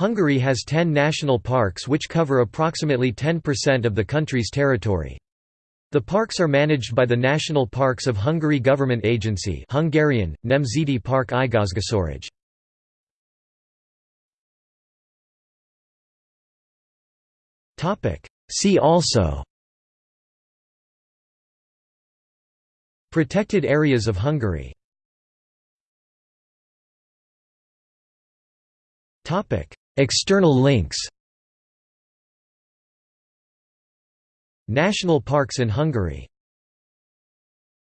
Hungary has 10 national parks which cover approximately 10% of the country's territory. The parks are managed by the National Parks of Hungary government agency Hungarian, Nemzeti Park Igazgatóság. See also Protected areas of Hungary External links National parks in Hungary